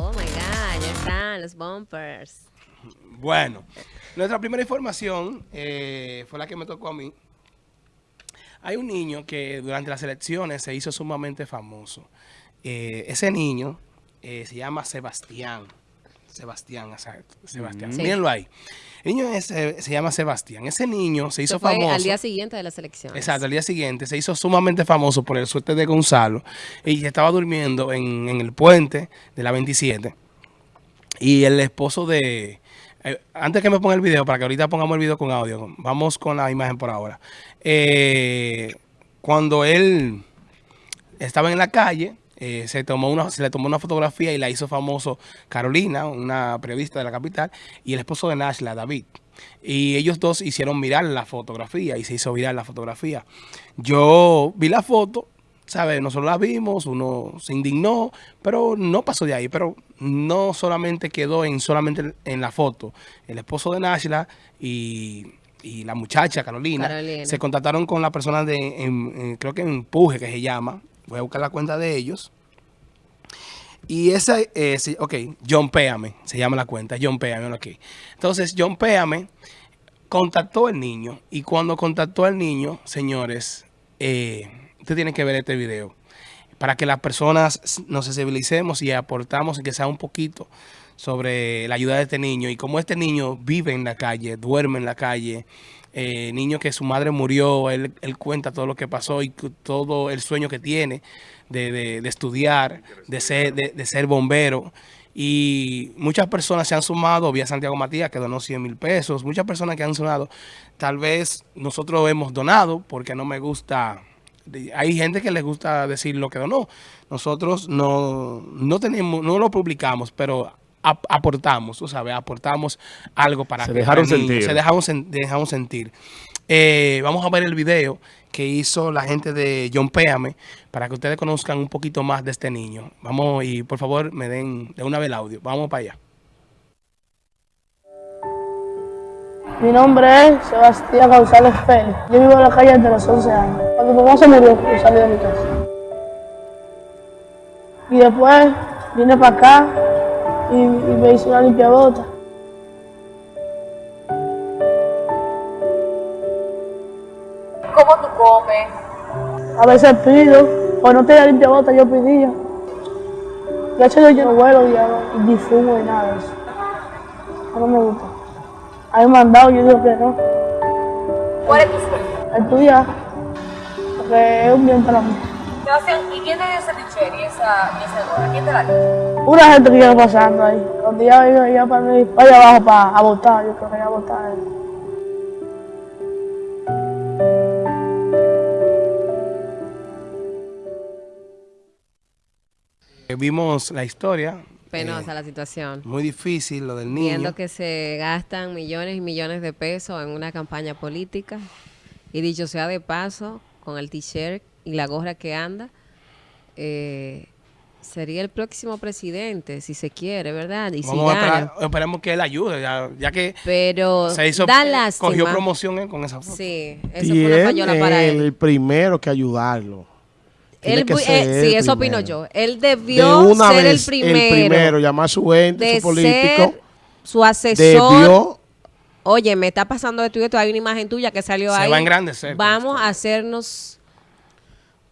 Oh my God, ya están los bumpers. Bueno, nuestra primera información eh, fue la que me tocó a mí. Hay un niño que durante las elecciones se hizo sumamente famoso. Eh, ese niño eh, se llama Sebastián. Sebastián, exacto. Sebastián. Sí. Mírenlo ahí. El niño es, eh, se llama Sebastián. Ese niño se hizo fue famoso. al día siguiente de las elecciones. Exacto, al día siguiente se hizo sumamente famoso por el suerte de Gonzalo y estaba durmiendo en, en el puente de la 27 y el esposo de... eh, antes que me ponga el video, para que ahorita pongamos el video con audio, vamos con la imagen por ahora. Eh, cuando él estaba en la calle, eh, se, tomó una, se le tomó una fotografía y la hizo famoso Carolina, una periodista de la capital, y el esposo de Nashla, David. Y ellos dos hicieron viral la fotografía y se hizo viral la fotografía. Yo vi la foto, ¿sabes? Nosotros la vimos, uno se indignó, pero no pasó de ahí. Pero no solamente quedó en solamente en la foto. El esposo de Nashla y, y la muchacha Carolina, Carolina. se contactaron con la persona de, en- en- creo que Empuje, que se llama. Voy a buscar la cuenta de ellos. Y esa, eh, sí, ok, John Péame, se llama la cuenta, John Péame, ok. Entonces, John Péame contactó al niño y cuando contactó al niño, señores, eh, usted tiene que ver este video para que las personas nos sensibilicemos y aportamos y que sea un poquito sobre la ayuda de este niño y cómo este niño vive en la calle, duerme en la calle, eh, niño que su madre murió, él, él cuenta todo lo que pasó y todo el sueño que tiene de, de- de estudiar, de ser, de, de ser bombero. Y muchas personas se han sumado, vía Santiago Matías que donó 100 mil pesos, muchas personas que han sumado, tal vez nosotros hemos donado porque no me gusta hay gente que les gusta decir lo que donó. Nosotros no, no tenemos, no lo publicamos, pero ap- aportamos, tú sabes, aportamos algo para Se que dejaron sentir. Se dejaron, sen- dejamos sentir. Eh, vamos a ver el video que hizo la gente de John Péame para que ustedes conozcan un poquito más de este niño. Vamos y por favor me den de una vez el audio. Vamos para allá. Mi nombre es Sebastián González Pérez. Yo vivo en la calle desde los 11 años. Cuando mi mamá se murió, yo salí de mi casa. Y después vine para acá y, y me hice una limpia bota. ¿Cómo tú comes? A veces pido, o no tenía limpia bota, yo pedía. De hecho, yo no vuelo ya, ni fumo ni nada de eso. No me gusta. A mí me han dado, yo digo que no. ¿Cuál es tu sueño? Estudiar, porque es un bien para mí. ¿y quién te dio ese t-shirt y esa, y esa? ¿Quién te la dio? Una gente que iba pasando ahí. Cuando ya iba ya para mí, vaya abajo para a votar, yo creo que ya a votar. Eh, Vimos la historia. Penosa eh, la situación. muy difícil lo del niño. Viendo que se gastan millones y millones de pesos en una campaña política. Y dicho sea de paso, con el t-shirt y la gorra que anda, eh, sería el próximo presidente, si se quiere, ¿verdad? Y si a gana. esperemos que él ayude, ya, ya que Pero se hizo, da eh, lástima. cogió promoción con esa foto. Sí, eso y fue una payola para él. el primero que ayudarlo. Él que bu- ser eh, sí, eso opino primero. yo. Él De debió una ser vez, el primero, llamar a su ente, de su político. ser su asesor. Debió Oye, me está pasando esto y esto. Hay una imagen tuya que salió Se ahí. va a engrandecer Vamos a hacernos.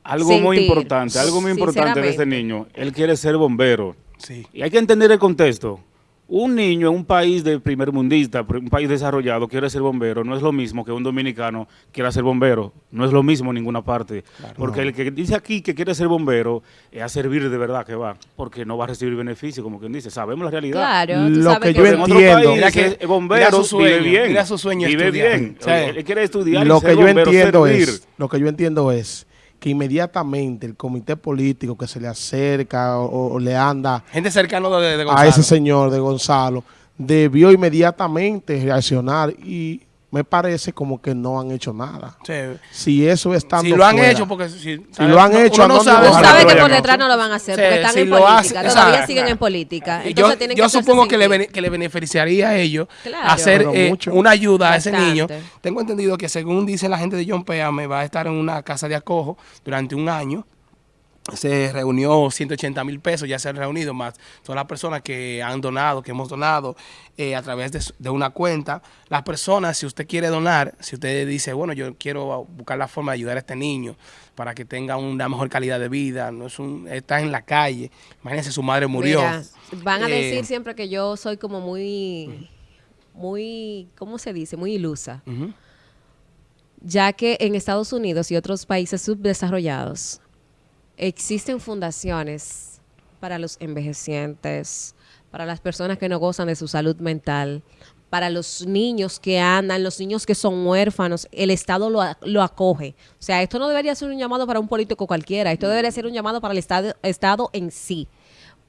Algo muy importante, algo muy importante de este niño. Él quiere ser bombero. Sí. Y hay que entender el contexto. Un niño en un país de primer mundista, un país desarrollado, quiere ser bombero. No es lo mismo que un dominicano quiera ser bombero. No es lo mismo en ninguna parte. Porque el que dice aquí que quiere ser bombero es a servir de verdad que va. Porque no va a recibir beneficio, como quien dice. Sabemos la realidad. Claro, tú Lo sabes que que, yo otro entiendo. país, que- eh, bombero mira su sueño, vive bien. mira su sueño Vive estudiar. bien. Él quiere estudiar lo y que ser yo bombero, entiendo servir. es, lo que yo entiendo es que inmediatamente el comité político que se le acerca o, o le anda Gente cercano de, de a Gonzalo. ese señor de Gonzalo debió inmediatamente reaccionar y me parece como que no han hecho nada. Sí. Si eso está Si lo han hecho, porque si, lo han hecho, uno no ¿a dónde sabe. a que hacer? por detrás no lo van a hacer, Sí, porque están si en lo política, hace- todavía exacto. siguen en política. Entonces yo tienen yo que hacerse supongo que le, que le beneficiaría a ellos Claro. hacer eh, una ayuda a ese niño. Tengo entendido que según dice la gente de John Péame, va a estar en una casa de acojo durante un año. Se reunió 180 mil pesos, ya se han reunido más todas las personas que han donado, que hemos donado eh, a través de, una cuenta. Las personas, si usted quiere donar, si usted dice, bueno, yo quiero buscar la forma de ayudar a este niño para que tenga una mejor calidad de vida, no es un, está en la calle, imagínense, su madre murió. Mira, van a Eh, decir siempre que yo soy como muy, muy, ¿cómo se dice? Muy ilusa. Ya que en Estados Unidos y otros países subdesarrollados existen fundaciones para los envejecientes, para las personas que no gozan de su salud mental, para los niños que andan, los niños que son huérfanos, el Estado lo, lo acoge. O sea, esto no debería ser un llamado para un político cualquiera, esto debería ser un llamado para el Estado, Estado en sí.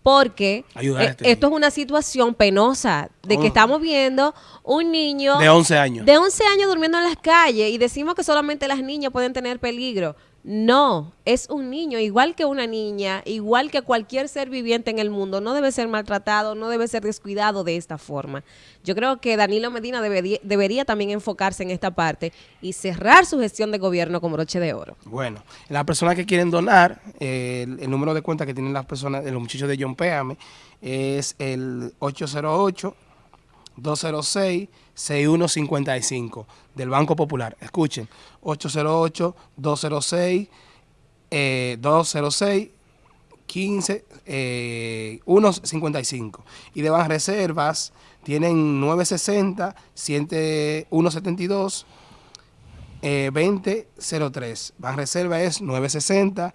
Porque eh, este esto es una situación penosa de que Oh. estamos viendo un niño De 11 años. de 11 años durmiendo en las calles y decimos que solamente las niñas pueden tener peligro. No, es un niño, igual que una niña, igual que cualquier ser viviente en el mundo, no debe ser maltratado, no debe ser descuidado de esta forma. Yo creo que Danilo Medina debería, también enfocarse en esta parte y cerrar su gestión de gobierno con broche de oro. Bueno, las personas que quieren donar, eh, el, el número de cuenta que tienen las personas, los muchachos de John Péame, es el 808-206-6155 del Banco Popular. Escuchen, 808-206, eh, 206 15, eh, 1.55. Y de Banreservas tienen 960, 100, 172, eh, 2003. Banreserva es 960,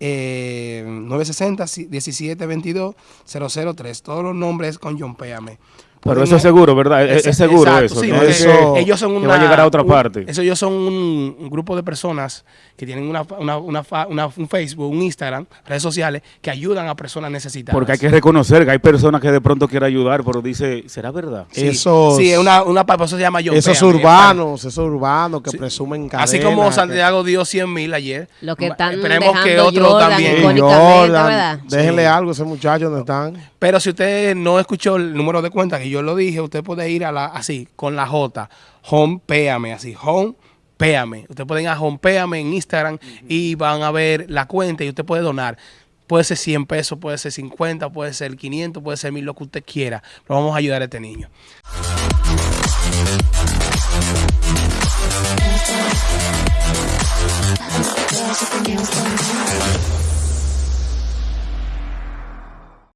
eh, 960, 1722, 003. Todos los nombres con John Péame. Pero Pueden- eso es seguro, ¿verdad? Es, es seguro Exacto, eso. sí, ¿no? eso- ellos son que una, va a llegar a otra un- parte. Eso ellos son un, un grupo de personas que tienen una, una, una un Facebook, un Instagram, redes sociales que ayudan a personas necesitadas. Porque hay que reconocer que hay personas que de pronto quieren ayudar, pero dice, ¿será verdad? Sí, Esos- sí, es una, una eso se llama John Esos Péame, urbanos, esos urbanos que Sí. presumen Así cadenas, como que- Santiago dio 100 mil ayer. Lo que están Esperemos que dejando otros Jordan también. Jordan, ¿verdad? Déjenle Sí. algo a ese muchacho donde están. Pero si usted no escuchó el número de cuenta que yo lo dije, usted puede ir a la así, con la J, Home Péame, así, Home Péame. Usted puede ir a Home Péame en Instagram y van a ver la cuenta y usted puede donar. Puede ser 100 pesos, puede ser 50, puede ser 500, puede ser 1000, lo que usted quiera. Pero vamos a ayudar a este niño.